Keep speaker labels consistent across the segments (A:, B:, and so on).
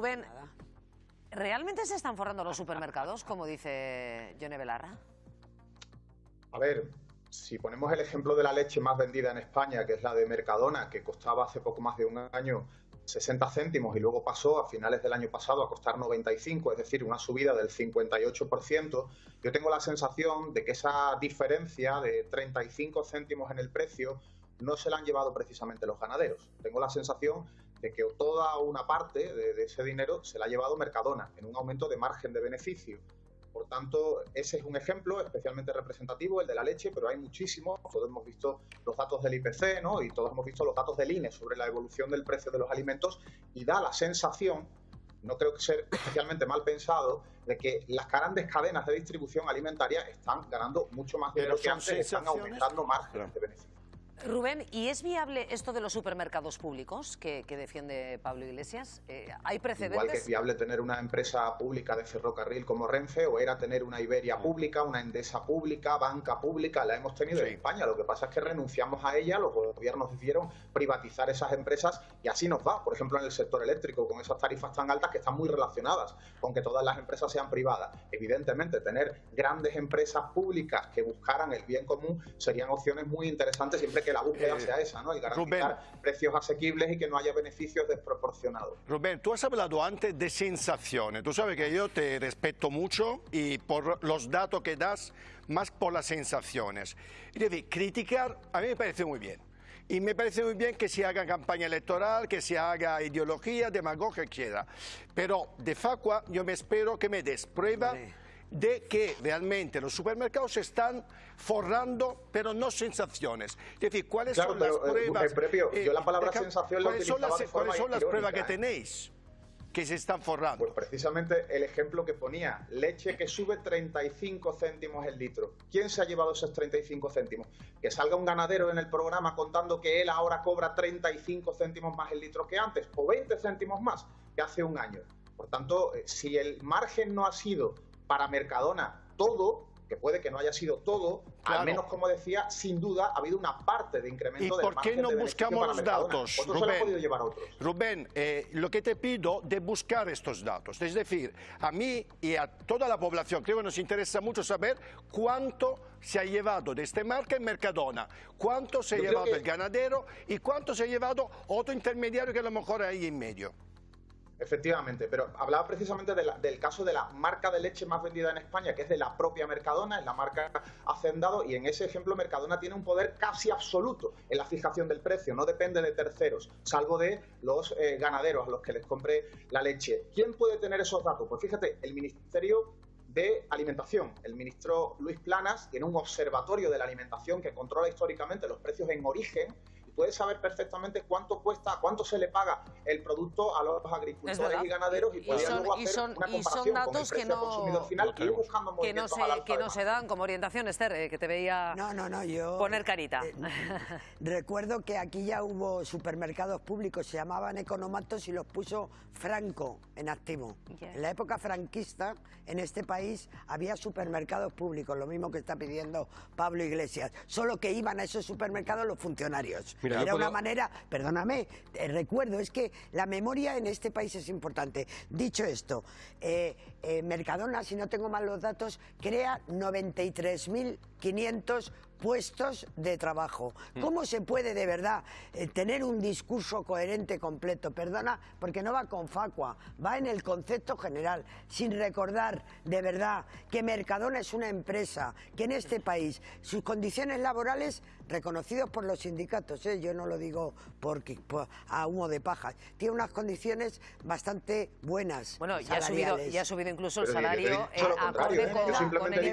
A: Rubén, ¿realmente se están forrando los supermercados, como dice Yone Belarra?
B: A ver, si ponemos el ejemplo de la leche más vendida en España, que es la de Mercadona, que costaba hace poco más de un año 60 céntimos y luego pasó a finales del año pasado a costar 95, es decir, una subida del 58%, yo tengo la sensación de que esa diferencia de 35 céntimos en el precio no se la han llevado precisamente los ganaderos. Tengo la sensación de que toda una parte de, de ese dinero se la ha llevado Mercadona en un aumento de margen de beneficio. Por tanto, ese es un ejemplo especialmente representativo, el de la leche, pero hay muchísimos. Todos hemos visto los datos del IPC ¿no? y todos hemos visto los datos del INE sobre la evolución del precio de los alimentos y da la sensación, no creo que sea especialmente mal pensado, de que las grandes cadenas de distribución alimentaria están ganando mucho más dinero que antes, están aumentando márgenes de beneficio.
A: Rubén, ¿y es viable esto de los supermercados públicos que, defiende Pablo Iglesias? Eh, ¿Hay precedentes?
B: Igual que es viable tener una empresa pública de ferrocarril como Renfe, o era tener una Iberia pública, una Endesa pública, banca pública, la hemos tenido en España. Lo que pasa es que renunciamos a ella, los gobiernos decidieron privatizar esas empresas y así nos va. Por ejemplo, en el sector eléctrico, con esas tarifas tan altas que están muy relacionadas con que todas las empresas sean privadas. Evidentemente, tener grandes empresas públicas que buscaran el bien común serían opciones muy interesantes siempre que que la búsqueda eh, sea esa, ¿no? Y garantizar precios asequibles y que no haya beneficios desproporcionados.
C: Rubén, tú has hablado antes de sensaciones. Tú sabes que yo te respeto mucho y por los datos que das, más por las sensaciones. Y decir, criticar a mí me parece muy bien. Y me parece muy bien que se haga campaña electoral, que se haga ideología, demagogia, etc. Pero de Facua yo me espero que me des prueba de que realmente los supermercados se están forrando, pero no sensaciones. Es decir, ¿cuáles son las eh, pruebas?
B: Eh, yo la palabra sensación
C: ¿Cuáles son las, ¿cuáles son las pruebas que tenéis? que se están forrando.
B: Pues precisamente el ejemplo que ponía, leche que sube 35 céntimos el litro. ¿Quién se ha llevado esos 35 céntimos? Que salga un ganadero en el programa contando que él ahora cobra 35 céntimos más el litro que antes, o 20 céntimos más que hace un año. Por tanto, eh, si el margen no ha sido para Mercadona todo, que puede que no haya sido todo, al menos como decía, sin duda ha habido una parte de incremento
C: ¿Y por qué no buscamos los datos?
B: Rubén,
C: Rubén eh, lo que te pido de buscar estos datos, es decir, a mí y a toda la población, creo que nos interesa mucho saber cuánto se ha llevado de este marca en Mercadona, cuánto se ha llevado el ganadero y cuánto se ha llevado otro intermediario que a lo mejor hay en medio.
B: Efectivamente, pero hablaba precisamente del caso de la marca de leche más vendida en España, que es de la propia Mercadona, es la marca Hacendado, y en ese ejemplo Mercadona tiene un poder casi absoluto en la fijación del precio, no depende de terceros, salvo de los eh, ganaderos a los que les compre la leche. ¿Quién puede tener esos datos? Pues fíjate, el Ministerio de Alimentación. El ministro Luis Planas tiene un observatorio de la alimentación que controla históricamente los precios en origen puede saber perfectamente cuánto cuesta, cuánto se le paga el producto a los agricultores y ganaderos y, puede luego hacer
A: son,
B: una comparación
A: datos con el
B: precio que no, consumidor final
A: que, buscando que no se, que no se dan como orientación, Esther, eh, que te veía
D: no, no, no, yo,
A: poner carita. Eh,
D: recuerdo que aquí ya hubo supermercados públicos, se llamaban economatos y los puso Franco en activo. En la época franquista, en este país había supermercados públicos, lo mismo que está pidiendo Pablo Iglesias, solo que iban a esos supermercados los funcionarios. Era una manera, perdóname, recuerdo, es que la memoria en este país es importante. Dicho esto, eh, eh, Mercadona, si no tengo mal los datos, crea 93.500 puestos de trabajo. Mm. ¿Cómo se puede de verdad eh, tener un discurso coherente completo? Perdona, porque no va con facua, va en el concepto general, sin recordar de verdad que Mercadona es una empresa, que en este país sus condiciones laborales, reconocidos por los sindicatos, ¿eh? yo no lo digo porque, a humo de paja, tiene unas condiciones bastante buenas.
A: Bueno, ya ha, subido, ya ha subido incluso el salario.
B: Eh,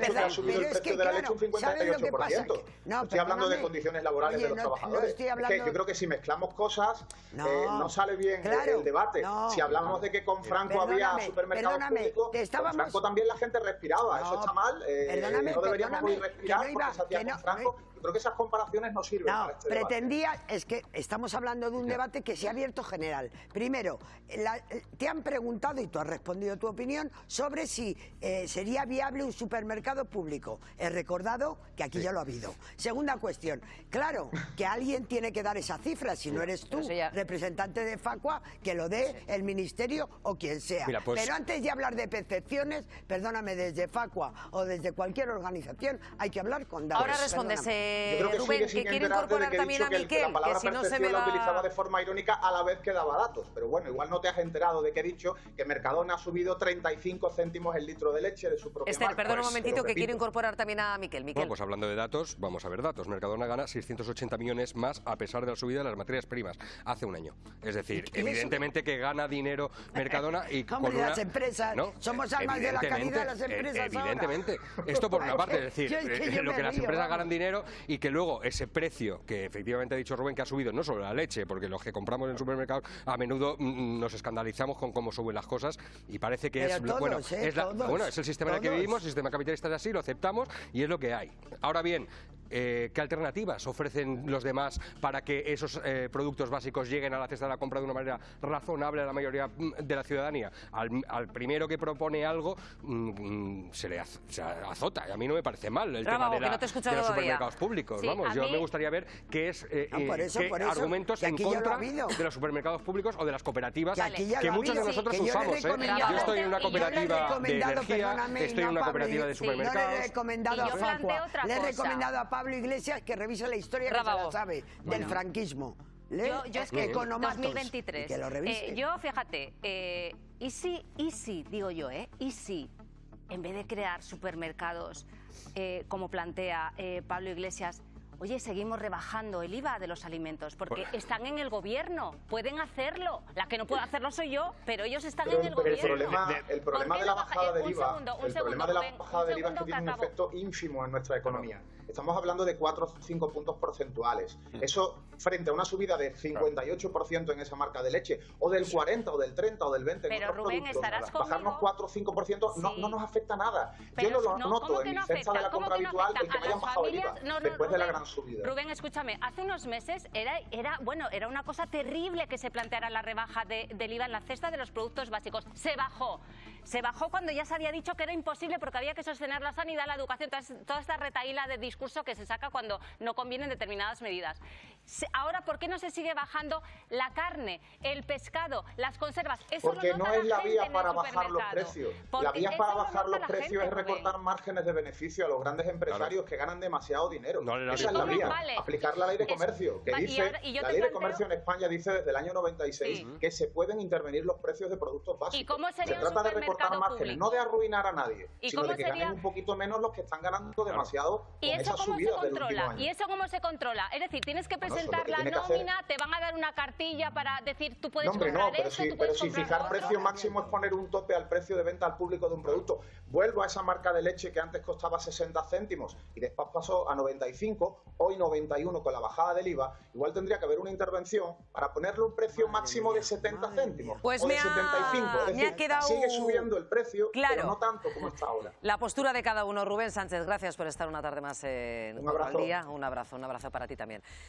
B: que ha subido el precio de la leche un 58%. No, estoy hablando de condiciones laborales de los trabajadores. yo creo que si mezclamos cosas, no, eh, no sale bien el debate. si hablamos de que con Franco había supermercados públicos, con Franco también la gente respiraba. Eso está mal. Eh, no deberíamos respirar porque se hacía con Franco. Creo que esas comparaciones no sirven
D: No,
B: para este
D: pretendía, es que estamos hablando de un debate que se ha abierto general. Primero, la- te han preguntado y tú has respondido tu opinión sobre si eh, sería viable un supermercado público. He recordado que aquí ya lo ha habido. Segunda cuestión, claro que alguien tiene que dar esa cifra, si no eres tú,
A: ya-
D: representante de Facua, que lo dé el ministerio o quien sea.
E: Mira, pues-
D: Pero antes de hablar de percepciones, perdóname, desde Facua o desde cualquier organización, hay que hablar con datos.
A: Ahora respondes,
D: Perdóname.
A: Eh,
B: Yo creo que
A: Rubén, que quiere
B: de
A: incorporar
B: que
A: también a
B: que, el- que
A: Miquel,
B: la
A: que
B: palabra
A: si no se me
B: percepción la
A: va...
B: utilizaba de forma irónica a la vez que daba datos. Pero bueno, igual no te has enterado de que he dicho que Mercadona ha subido 35 céntimos el litro de leche de su propia
A: Esther,
B: marca.
A: perdona un
B: Pues,
A: momentito que quiero incorporar también a Miquel. Miquel.
E: Bueno, pues hablando de datos, vamos a ver datos. Mercadona gana 680 millones más a pesar de la subida de las materias primas hace un año. Es decir, evidentemente que gana dinero Mercadona y con
D: Hombre,
E: una...
D: las empresas, somos almas de la
E: evidentemente,
D: caridad las empresas
E: eh,
D: ahora.
E: Evidentemente. Esto por una parte, es decir,
D: Yo es que
E: eh, lo que las empresas
D: vamos.
E: ganan dinero y que luego ese precio que efectivamente ha dicho Rubén que ha subido no solo la leche, porque los que compramos en supermercados a menudo mm, nos escandalizamos con cómo suben las cosas y parece que
D: Pero
E: es
D: todos,
E: bueno,
D: ¿eh?
E: es la-
D: Todos,
E: bueno, es el sistema en el que vivimos, el sistema capitalista es así, lo aceptamos y es lo que hay. Ahora bien, eh, ¿qué alternativas ofrecen los demás para que esos eh, productos básicos lleguen a la cesta de la compra de una manera razonable a la mayoría mm, de la ciudadanía? Al, al primero que propone algo mm, mm, se le az- se azota y a mí no me parece mal el tema de, la-
A: no te he escuchado
E: de los
A: todavía.
E: Supermercados públicos.
F: Sí,
E: Vamos, yo
F: mí-
E: me gustaría ver qué es eh,
D: No, por
E: eh,
D: eso,
E: qué
D: por eso,
E: argumentos
D: que
E: en
D: lo
E: contra
D: habido.
E: de los supermercados públicos o de las cooperativas
D: Que
E: que
D: lo ha
E: muchos de nosotros
D: Que yo he
E: usamos. ¿eh?
D: recomendado-
E: Yo estoy en una
F: yo
E: cooperativa de energía, estoy en
D: no,
E: una cooperativa de
D: sí, no le he
E: supermercados.
D: recomendado
F: Y
D: a
F: yo
D: le he
F: cosa.
D: recomendado a Pablo Iglesias que revise la historia que se la sabe del franquismo. Le-
F: Yo, yo es
D: que
F: que
D: economatos,
F: 2023.
D: y que lo revise.
F: Eh, yo, fíjate, eh, y si, y si, digo yo, ¿eh? Y si, en vez de crear supermercados, eh, como plantea eh, Pablo Iglesias, oye, seguimos rebajando el IVA de los alimentos, porque
E: Bueno.
F: están en el gobierno, pueden hacerlo. La que no puede hacerlo soy yo, pero ellos están
B: Pero
F: en
B: el,
F: gobierno.
B: problema, el problema
F: ¿Por qué
B: de la bajada del
F: un
B: IVA,
F: segundo, un
B: el problema
F: segundo,
B: de la bajada del IVA es que tiene un efecto ínfimo en nuestra economía. Estamos hablando de 4 o 5 puntos porcentuales. Eso frente a una subida de 58% en esa marca de leche, o del 40, o del 30, o del 20 en
F: Pero,
B: otros
F: Rubén,
B: productos,
F: estarás
B: bajarnos
F: conmigo.
B: 4 o 5% no,
F: Sí.
B: no nos afecta nada.
F: Pero
B: Yo no lo
F: no,
B: noto
F: ¿cómo
B: en mi cesta de la
F: ¿Cómo
B: compra habitual el que me hayan bajado el IVA
F: familias- no, no,
B: después de la
F: Rubén, Rubén, escúchame, hace unos meses era, era, bueno, era una cosa terrible que se planteara la rebaja de- del IVA en la cesta de los productos básicos. Se bajó. Se bajó cuando ya se había dicho que era imposible porque había que sostener la sanidad, la educación, toda, toda esta retaíla de discurso que se saca cuando no convienen determinadas medidas. Se- Ahora, ¿por qué no se sigue bajando la carne, el pescado, las conservas? Eso
B: Porque
F: lo
B: no es la vía para bajar los precios.
F: Porque
B: La vía para bajar los precios
F: gente,
B: es
F: Rubén.
B: recortar márgenes de beneficio a los grandes empresarios que ganan demasiado dinero.
E: No, la-
B: Esa es
E: ¿Y
B: la vía.
F: Vale.
B: Aplicar la ley de comercio, que
F: va- y
B: dice,
F: ahora- y yo
B: la ley de comercio en España dice desde el año 96
F: Sí.
B: que se pueden intervenir los precios de productos básicos.
F: ¿Y cómo sería
B: se trata de recortar márgenes, no de arruinar a nadie,
F: ¿Y
B: sino de que
F: sería-
B: ganen un poquito menos los que están ganando demasiado
F: ¿Y
B: con
F: eso
B: esas
F: cómo se
B: subidas del último
F: controla?
B: año.
F: ¿Y eso cómo se controla? Es decir, tienes que
B: lo
F: presentar la
B: hacer.
F: nómina, te van a dar una cartilla para decir tú puedes
B: No, hombre,
F: comprar
B: no, pero
F: esto,
B: si,
F: tú
B: pero
F: puedes
B: si
F: comprar
B: fijar
F: otro.
B: precio máximo es poner un tope al precio de venta al público de un producto. Vuelvo a esa marca de leche que antes costaba 60 céntimos y después pasó a 95, hoy 91 con la bajada del IVA. Igual tendría que haber una intervención para ponerle un precio máximo de 70 céntimos
A: Pues
B: o
A: me
B: de
A: ha-
B: 75. Es
A: me ha quedado
B: sigue subiendo el precio,
A: claro.
B: pero no tanto como está ahora.
A: La postura de cada uno. Rubén Sánchez, gracias por estar una tarde más en
B: Un abrazo.
A: Día. Un abrazo, un abrazo para ti también.